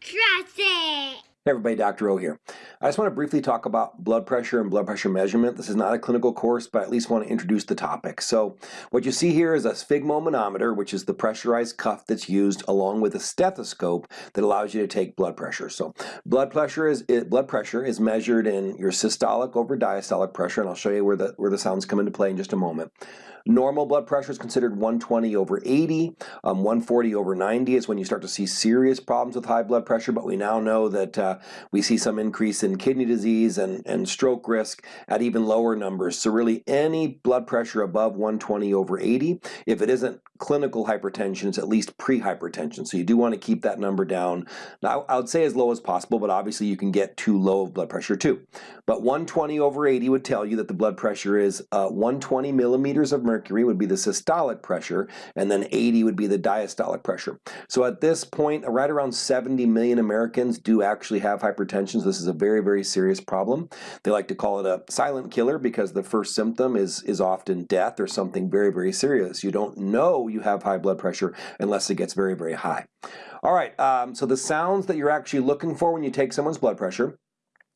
Trust it! Hey everybody, Dr. O here. I just want to briefly talk about blood pressure and blood pressure measurement. This is not a clinical course, but I at least want to introduce the topic. So what you see here is a sphygmomanometer, which is the pressurized cuff that's used along with a stethoscope that allows you to take blood pressure. So blood pressure is blood pressure is measured in your systolic over diastolic pressure, and I'll show you where the where the sounds come into play in just a moment. Normal blood pressure is considered 120 over 80. Um, 140 over 90 is when you start to see serious problems with high blood pressure, but we now know that uh, we see some increase in kidney disease and, and stroke risk at even lower numbers. So really any blood pressure above 120 over 80, if it isn't clinical hypertension, it's at least pre-hypertension. So you do want to keep that number down. Now I would say as low as possible, but obviously you can get too low of blood pressure too. But 120 over 80 would tell you that the blood pressure is uh, 120 millimeters of mercury would be the systolic pressure, and then 80 would be the diastolic pressure. So at this point, right around 70 million Americans do actually have hypertension. So this is a very, very very serious problem. They like to call it a silent killer because the first symptom is, is often death or something very, very serious. You don't know you have high blood pressure unless it gets very, very high. All right, um, so the sounds that you're actually looking for when you take someone's blood pressure,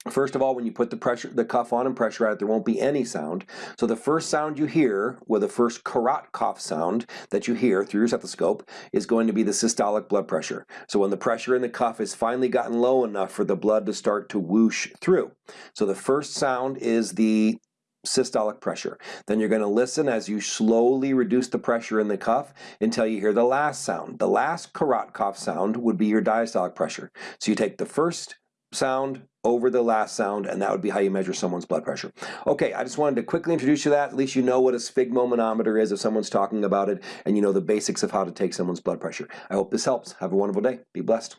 First of all, when you put the pressure, the cuff on and pressure out, there won't be any sound. So the first sound you hear, with the first Korotkoff sound that you hear through your stethoscope, is going to be the systolic blood pressure. So when the pressure in the cuff has finally gotten low enough for the blood to start to whoosh through. So the first sound is the systolic pressure. Then you're going to listen as you slowly reduce the pressure in the cuff until you hear the last sound. The last Korotkoff sound would be your diastolic pressure. So you take the first sound over the last sound, and that would be how you measure someone's blood pressure. Okay, I just wanted to quickly introduce you to that. At least you know what a sphygmomanometer is if someone's talking about it, and you know the basics of how to take someone's blood pressure. I hope this helps. Have a wonderful day. Be blessed.